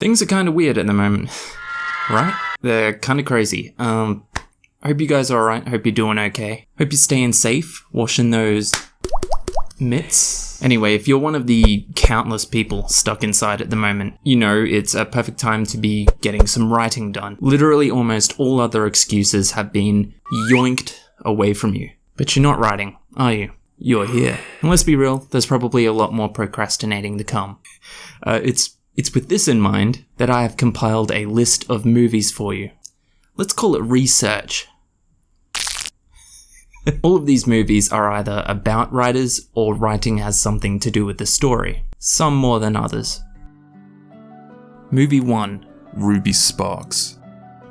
Things are kind of weird at the moment, right? They're kind of crazy. Um, hope you guys are alright. Hope you're doing okay. Hope you're staying safe, washing those mitts. Anyway, if you're one of the countless people stuck inside at the moment, you know it's a perfect time to be getting some writing done. Literally almost all other excuses have been yoinked away from you. But you're not writing, are you? You're here. And let's be real, there's probably a lot more procrastinating to come. Uh, it's it's with this in mind that I have compiled a list of movies for you. Let's call it research. All of these movies are either about writers or writing has something to do with the story, some more than others. Movie 1 Ruby Sparks.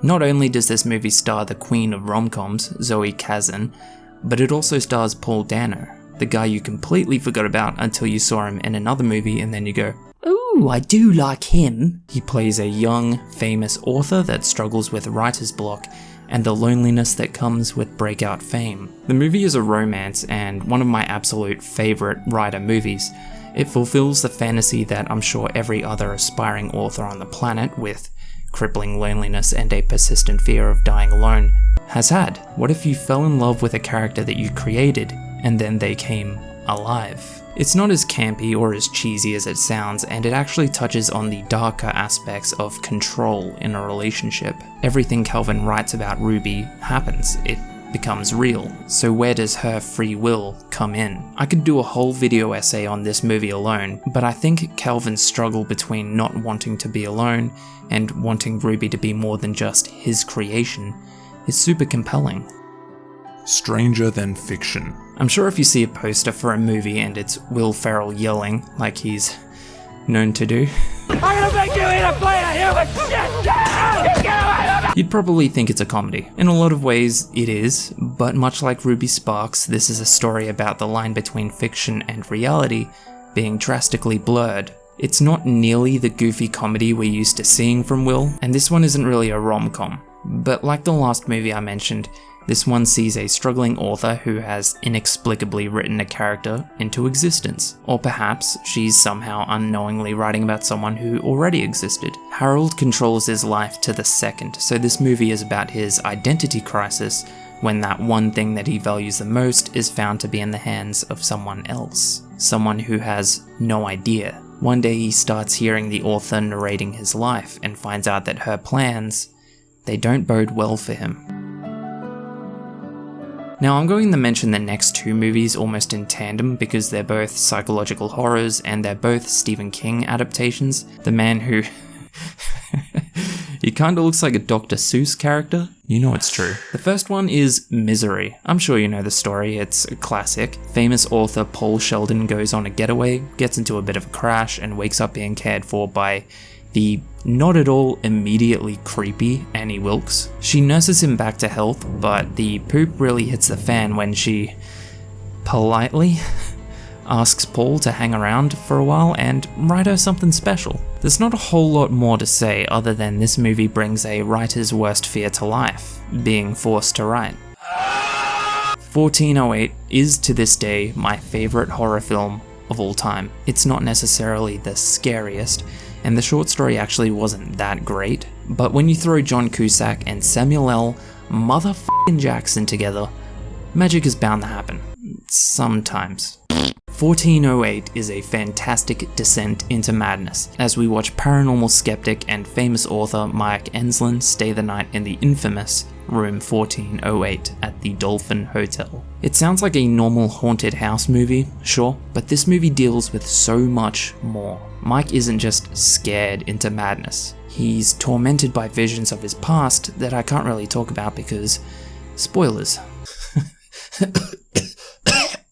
Not only does this movie star the queen of rom-coms, Zoe Kazan, but it also stars Paul Dano, the guy you completely forgot about until you saw him in another movie and then you go, Ooh, I do like him. He plays a young, famous author that struggles with writer's block and the loneliness that comes with breakout fame. The movie is a romance and one of my absolute favourite writer movies. It fulfills the fantasy that I'm sure every other aspiring author on the planet with crippling loneliness and a persistent fear of dying alone has had. What if you fell in love with a character that you created and then they came alive? It's not as campy or as cheesy as it sounds, and it actually touches on the darker aspects of control in a relationship. Everything Calvin writes about Ruby happens. It becomes real. So where does her free will come in? I could do a whole video essay on this movie alone, but I think Calvin's struggle between not wanting to be alone and wanting Ruby to be more than just his creation is super compelling. Stranger Than Fiction. I'm sure if you see a poster for a movie and it's Will Ferrell yelling like he's known to do, I'm gonna make you eat a plate of human shit! Get away from me! You'd probably think it's a comedy. In a lot of ways, it is, but much like Ruby Sparks, this is a story about the line between fiction and reality being drastically blurred. It's not nearly the goofy comedy we're used to seeing from Will, and this one isn't really a rom-com. But like the last movie I mentioned, this one sees a struggling author who has inexplicably written a character into existence. Or perhaps she's somehow unknowingly writing about someone who already existed. Harold controls his life to the second, so this movie is about his identity crisis when that one thing that he values the most is found to be in the hands of someone else. Someone who has no idea. One day he starts hearing the author narrating his life and finds out that her plans, they don't bode well for him. Now I'm going to mention the next two movies almost in tandem because they're both psychological horrors and they're both Stephen King adaptations. The man who... he kinda looks like a Dr. Seuss character. You know it's true. The first one is Misery. I'm sure you know the story, it's a classic. Famous author Paul Sheldon goes on a getaway, gets into a bit of a crash, and wakes up being cared for by the not at all immediately creepy Annie Wilkes. She nurses him back to health, but the poop really hits the fan when she politely asks Paul to hang around for a while and write her something special. There's not a whole lot more to say other than this movie brings a writer's worst fear to life, being forced to write. 1408 is to this day my favourite horror film of all time. It's not necessarily the scariest, and the short story actually wasn't that great, but when you throw John Cusack and Samuel L. motherfucking Jackson together, magic is bound to happen. Sometimes. 1408 is a fantastic descent into madness as we watch paranormal skeptic and famous author Mike Enslin stay the night in the infamous room 1408 at the Dolphin Hotel. It sounds like a normal haunted house movie, sure, but this movie deals with so much more. Mike isn't just scared into madness. He's tormented by visions of his past that I can't really talk about because spoilers.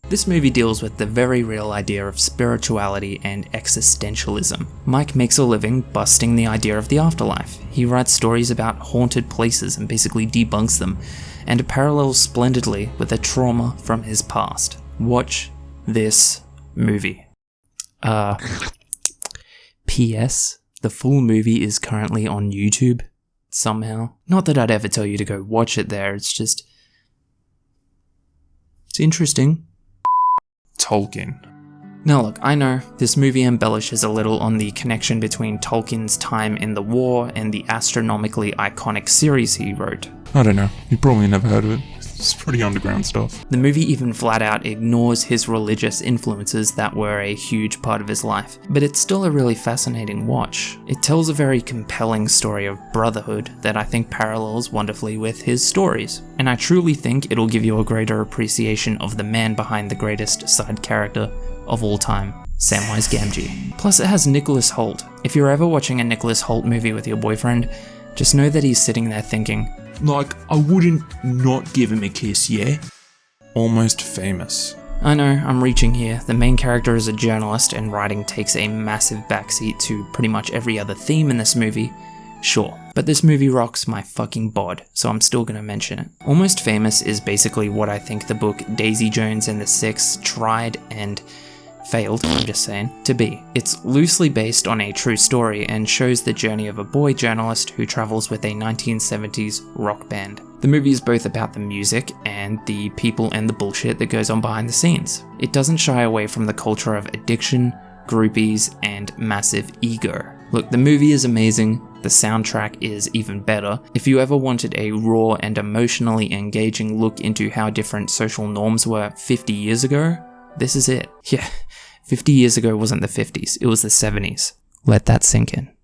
This movie deals with the very real idea of spirituality and existentialism. Mike makes a living busting the idea of the afterlife. He writes stories about haunted places and basically debunks them, and parallels splendidly with the trauma from his past. Watch this movie. Uh, P.S. The full movie is currently on YouTube, somehow. Not that I'd ever tell you to go watch it there, it's just... It's interesting. Tolkien. Now, look, I know this movie embellishes a little on the connection between Tolkien's time in the war and the astronomically iconic series he wrote. I don't know. You probably never heard of it. It's pretty underground stuff. The movie even flat out ignores his religious influences that were a huge part of his life, but it's still a really fascinating watch. It tells a very compelling story of brotherhood that I think parallels wonderfully with his stories, and I truly think it'll give you a greater appreciation of the man behind the greatest side character of all time, Samwise Gamgee. Plus, it has Nicholas Hoult. If you're ever watching a Nicholas Hoult movie with your boyfriend, just know that he's sitting there thinking, Like, I wouldn't not give him a kiss, yeah? Almost famous. I know, I'm reaching here. The main character is a journalist, and writing takes a massive backseat to pretty much every other theme in this movie. Sure, but this movie rocks my fucking bod, so I'm still gonna mention it. Almost Famous is basically what I think the book Daisy Jones and the Six tried and failed, I'm just saying, to be. It's loosely based on a true story and shows the journey of a boy journalist who travels with a 1970s rock band. The movie is both about the music and the people and the bullshit that goes on behind the scenes. It doesn't shy away from the culture of addiction, groupies, and massive ego. Look, the movie is amazing, the soundtrack is even better. If you ever wanted a raw and emotionally engaging look into how different social norms were 50 years ago, this is it. Yeah, 50 years ago wasn't the 50s, it was the 70s. Let that sink in.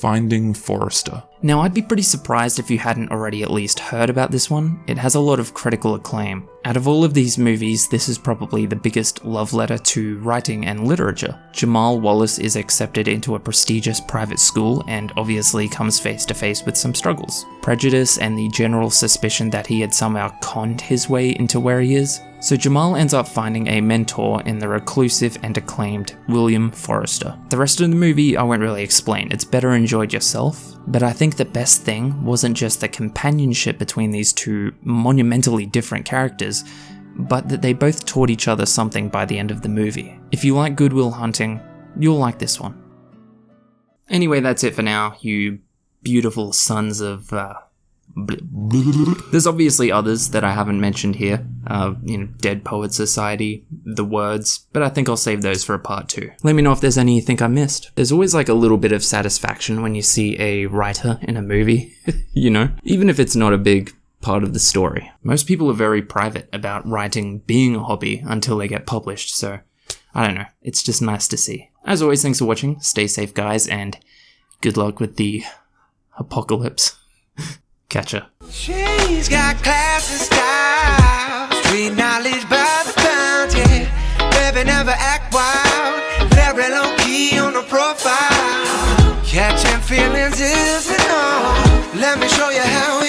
Finding Forrester. Now, I'd be pretty surprised if you hadn't already at least heard about this one. It has a lot of critical acclaim. Out of all of these movies, this is probably the biggest love letter to writing and literature. Jamal Wallace is accepted into a prestigious private school and obviously comes face to face with some struggles. Prejudice and the general suspicion that he had somehow conned his way into where he is. So Jamal ends up finding a mentor in the reclusive and acclaimed William Forrester. The rest of the movie I won't really explain, it's better enjoyed yourself, but I think the best thing wasn't just the companionship between these two monumentally different characters, but that they both taught each other something by the end of the movie. If you like Goodwill Hunting, you'll like this one. Anyway, that's it for now, you beautiful sons of. Uh, there's obviously others that I haven't mentioned here, uh, you know, Dead Poet Society, The Words, but I think I'll save those for a part two. Let me know if there's any you think I missed. There's always like a little bit of satisfaction when you see a writer in a movie, you know, even if it's not a big part of the story. Most people are very private about writing being a hobby until they get published, so I don't know, it's just nice to see. As always, thanks for watching, stay safe guys, and good luck with the apocalypse. Catch ya. She's got class and style, street knowledge by the fountain. Baby, never act wild, very low key on the profile. Catching feelings is norm. Let me show you how